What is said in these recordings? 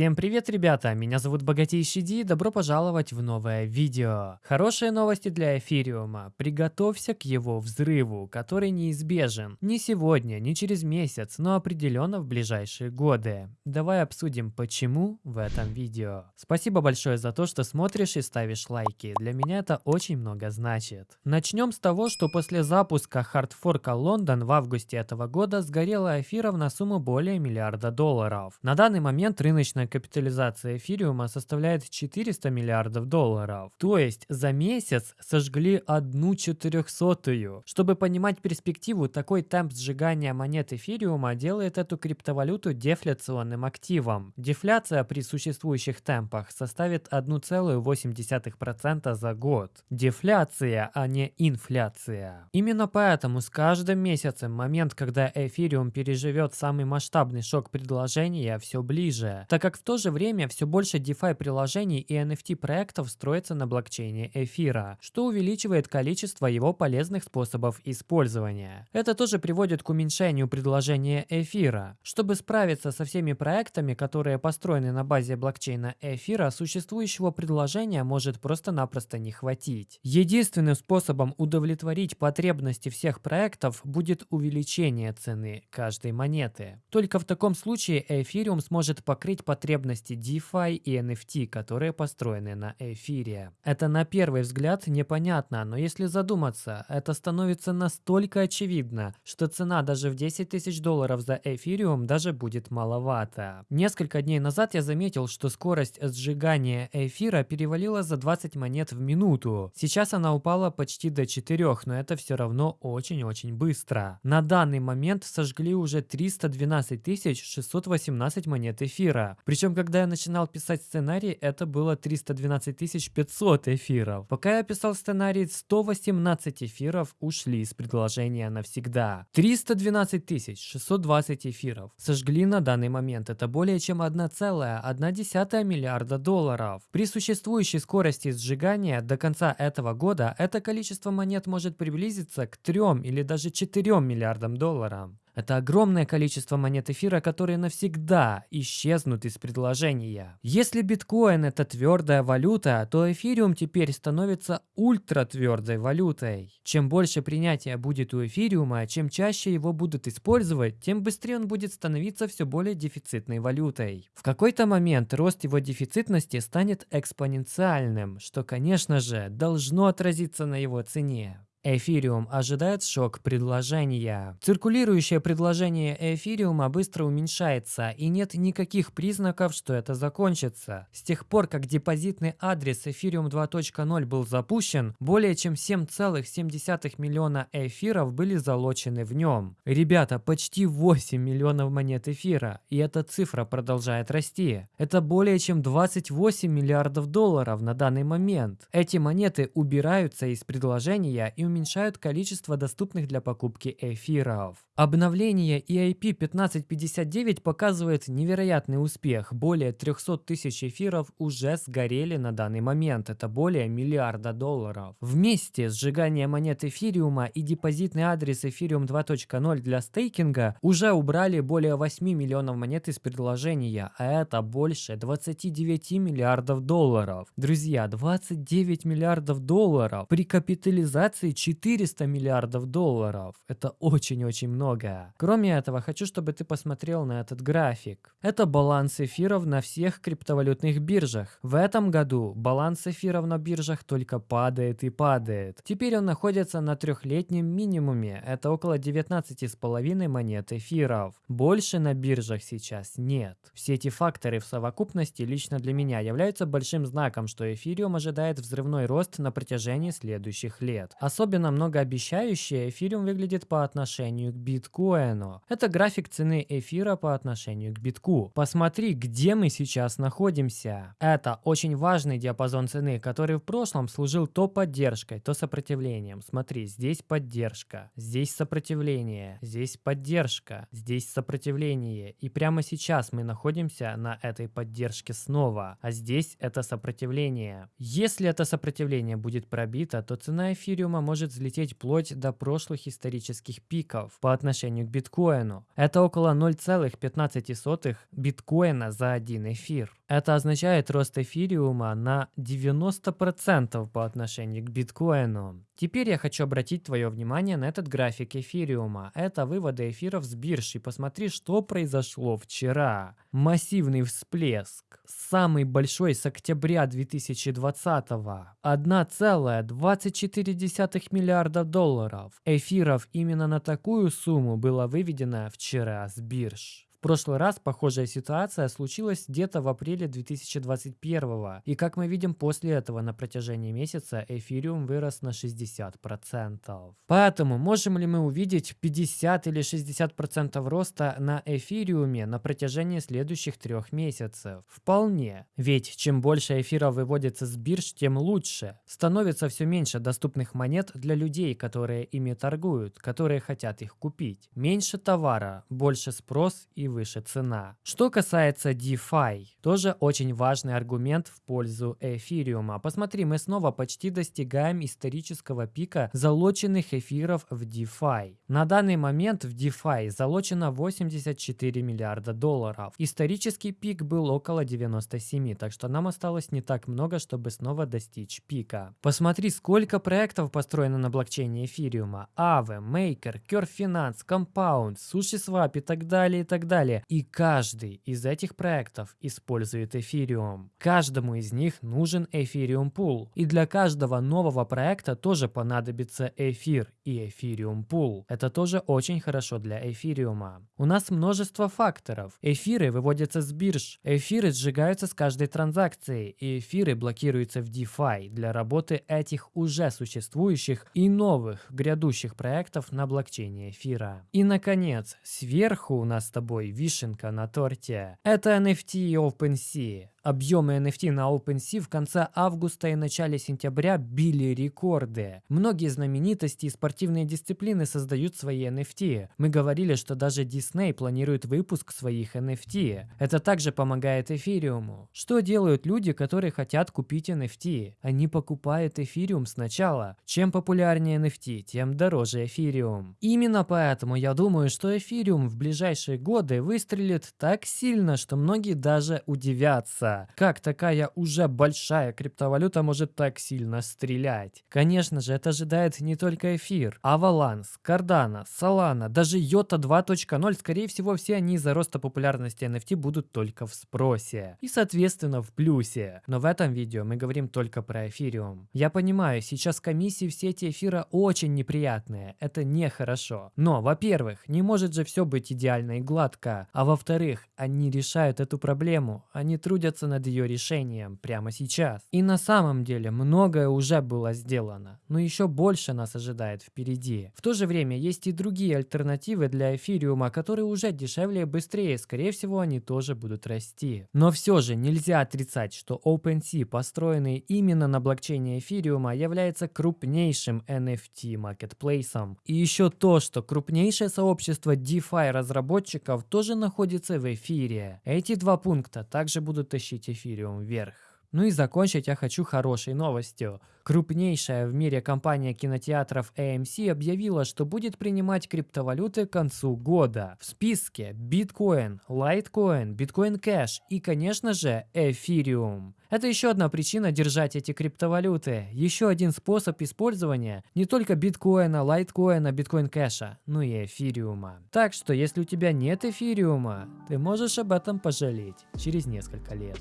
Всем привет, ребята! Меня зовут Богатейший Ди, добро пожаловать в новое видео. Хорошие новости для эфириума. Приготовься к его взрыву, который неизбежен. Не сегодня, не через месяц, но определенно в ближайшие годы. Давай обсудим, почему в этом видео. Спасибо большое за то, что смотришь и ставишь лайки. Для меня это очень много значит. Начнем с того, что после запуска хардфорка Лондон в августе этого года сгорела эфиров на сумму более миллиарда долларов. На данный момент рыночная капитализация эфириума составляет 400 миллиардов долларов. То есть за месяц сожгли одну четырехсотую. Чтобы понимать перспективу, такой темп сжигания монет эфириума делает эту криптовалюту дефляционным активом. Дефляция при существующих темпах составит 1,8% за год. Дефляция, а не инфляция. Именно поэтому с каждым месяцем момент, когда эфириум переживет самый масштабный шок предложения, все ближе, так как как в то же время все больше DeFi приложений и NFT проектов строится на блокчейне эфира, что увеличивает количество его полезных способов использования. Это тоже приводит к уменьшению предложения эфира. Чтобы справиться со всеми проектами, которые построены на базе блокчейна эфира, существующего предложения может просто-напросто не хватить. Единственным способом удовлетворить потребности всех проектов будет увеличение цены каждой монеты. Только в таком случае эфириум сможет покрыть потребности потребности DeFi и NFT, которые построены на эфире. Это на первый взгляд непонятно, но если задуматься, это становится настолько очевидно, что цена даже в 10 тысяч долларов за эфириум даже будет маловато. Несколько дней назад я заметил, что скорость сжигания эфира перевалила за 20 монет в минуту. Сейчас она упала почти до 4, но это все равно очень-очень быстро. На данный момент сожгли уже 312 618 монет эфира. Причем, когда я начинал писать сценарий, это было 312 500 эфиров. Пока я писал сценарий, 118 эфиров ушли из предложения навсегда. 312 620 эфиров сожгли на данный момент. Это более чем 1,1 миллиарда долларов. При существующей скорости сжигания до конца этого года это количество монет может приблизиться к 3 или даже 4 миллиардам долларов. Это огромное количество монет эфира, которые навсегда исчезнут из предложения. Если биткоин это твердая валюта, то эфириум теперь становится ультратвердой валютой. Чем больше принятия будет у эфириума, чем чаще его будут использовать, тем быстрее он будет становиться все более дефицитной валютой. В какой-то момент рост его дефицитности станет экспоненциальным, что, конечно же, должно отразиться на его цене. Эфириум ожидает шок предложения. Циркулирующее предложение эфириума быстро уменьшается, и нет никаких признаков, что это закончится. С тех пор, как депозитный адрес эфириум 2.0 был запущен, более чем 7,7 миллиона эфиров были залочены в нем. Ребята, почти 8 миллионов монет эфира, и эта цифра продолжает расти. Это более чем 28 миллиардов долларов на данный момент. Эти монеты убираются из предложения и уменьшают количество доступных для покупки эфиров. Обновление EIP 1559 показывает невероятный успех. Более 300 тысяч эфиров уже сгорели на данный момент. Это более миллиарда долларов. Вместе сжигание монет эфириума и депозитный адрес эфириум 2.0 для стейкинга уже убрали более 8 миллионов монет из предложения, а это больше 29 миллиардов долларов. Друзья, 29 миллиардов долларов при капитализации 400 миллиардов долларов. Это очень-очень много. Кроме этого, хочу, чтобы ты посмотрел на этот график. Это баланс эфиров на всех криптовалютных биржах. В этом году баланс эфиров на биржах только падает и падает. Теперь он находится на трехлетнем минимуме. Это около 19,5 монет эфиров. Больше на биржах сейчас нет. Все эти факторы в совокупности лично для меня являются большим знаком, что эфириум ожидает взрывной рост на протяжении следующих лет. Особенно особенно многообещающе эфириум выглядит по отношению к биткоину. Это график цены эфира по отношению к битку. Посмотри, где мы сейчас находимся. Это очень важный диапазон цены, который в прошлом служил то поддержкой, то сопротивлением. Смотри, здесь поддержка, здесь сопротивление, здесь поддержка, здесь сопротивление. И прямо сейчас мы находимся на этой поддержке снова, а здесь это сопротивление. Если это сопротивление будет пробито, то цена эфириума может может взлететь вплоть до прошлых исторических пиков по отношению к биткоину. Это около 0,15 биткоина за один эфир. Это означает рост эфириума на 90% по отношению к биткоину. Теперь я хочу обратить твое внимание на этот график эфириума. Это выводы эфиров с бирж. И посмотри, что произошло вчера. Массивный всплеск. Самый большой с октября 2020 -го. 1,24 миллиарда долларов. Эфиров именно на такую сумму было выведено вчера с бирж. Прошлый раз похожая ситуация случилась где-то в апреле 2021 и как мы видим после этого на протяжении месяца эфириум вырос на 60%. Поэтому можем ли мы увидеть 50 или 60% роста на эфириуме на протяжении следующих трех месяцев? Вполне. Ведь чем больше эфира выводится с бирж, тем лучше. Становится все меньше доступных монет для людей, которые ими торгуют, которые хотят их купить. Меньше товара, больше спрос и выше цена. Что касается DeFi, тоже очень важный аргумент в пользу эфириума. Посмотри, мы снова почти достигаем исторического пика залоченных эфиров в DeFi. На данный момент в DeFi залочено 84 миллиарда долларов. Исторический пик был около 97, так что нам осталось не так много, чтобы снова достичь пика. Посмотри, сколько проектов построено на блокчейне эфириума. Aave, Maker, Curve Finance, Compound, SushiSwap и так далее, и так далее далее. И каждый из этих проектов использует эфириум. Каждому из них нужен эфириум пул. И для каждого нового проекта тоже понадобится эфир и эфириум пул. Это тоже очень хорошо для эфириума. У нас множество факторов. Эфиры выводятся с бирж, эфиры сжигаются с каждой транзакцией, и эфиры блокируются в DeFi для работы этих уже существующих и новых грядущих проектов на блокчейне эфира. И наконец, сверху у нас с тобой вишенка на торте. Это NFT OpenSea. Объемы NFT на OpenSea в конце августа и начале сентября били рекорды. Многие знаменитости и спортивные дисциплины создают свои NFT. Мы говорили, что даже Disney планирует выпуск своих NFT. Это также помогает эфириуму. Что делают люди, которые хотят купить NFT? Они покупают эфириум сначала. Чем популярнее NFT, тем дороже эфириум. Именно поэтому я думаю, что эфириум в ближайшие годы выстрелит так сильно, что многие даже удивятся криптовалюта. Как такая уже большая криптовалюта может так сильно стрелять? Конечно же, это ожидает не только эфир. Avalanche, Cardano, Solana, даже Yota 2.0, скорее всего, все они из-за роста популярности NFT будут только в спросе. И, соответственно, в плюсе. Но в этом видео мы говорим только про эфириум. Я понимаю, сейчас комиссии в сети эфира очень неприятные. Это нехорошо. Но, во-первых, не может же все быть идеально и гладко. А во-вторых, они решают эту проблему. Они трудятся задуматься над ее решением прямо сейчас. И на самом деле многое уже было сделано, но еще больше нас ожидает впереди. В то же время есть и другие альтернативы для эфириума, которые уже дешевле и быстрее, скорее всего они тоже будут расти. Но все же нельзя отрицать, что OpenSea, построенный именно на блокчейне эфириума, является крупнейшим NFT маркетплейсом. И еще то, что крупнейшее сообщество DeFi разработчиков тоже находится в эфире. Эти два пункта также будут тащить вытащить эфириум вверх. Ну и закончить я хочу хорошей новостью. Крупнейшая в мире компания кинотеатров AMC объявила, что будет принимать криптовалюты к концу года. В списке Bitcoin, Litecoin, Bitcoin Cash и, конечно же, Ethereum. Это еще одна причина держать эти криптовалюты. Еще один способ использования не только биткоина, лайткоина, биткоин кэша, но и эфириума. Так что, если у тебя нет эфириума, ты можешь об этом пожалеть через несколько лет.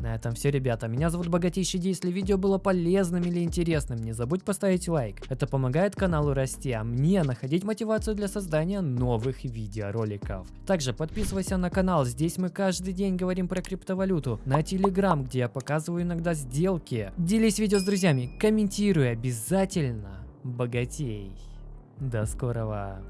На этом все, ребята. Меня зовут Богатейший Ди. Если видео было полезным или интересным, не забудь поставить лайк. Это помогает каналу расти, а мне находить мотивацию для создания новых видеороликов. Также подписывайся на канал. Здесь мы каждый день говорим про криптовалюту. На Телеграм, где я показываю иногда сделки. Делись видео с друзьями. Комментируй обязательно. Богатей. До скорого.